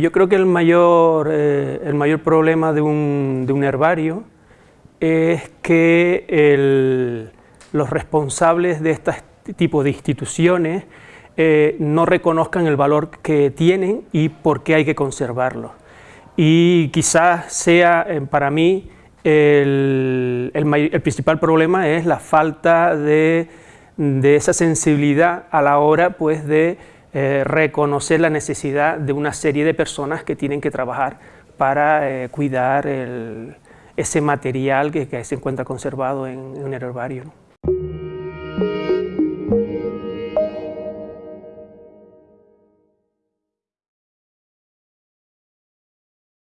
Yo creo que el mayor, eh, el mayor problema de un, de un, herbario es que los responsables de este tipo de instituciones eh, no reconozcan el valor que tienen y por qué hay que conservarlo. Y quizás sea eh, para mí el, el, principal problema es la falta de, de, esa sensibilidad a la hora pues, de eh, reconocer la necesidad de una serie de personas que tienen que trabajar para cuidar el, ese material que, se encuentra conservado en, en un herbario.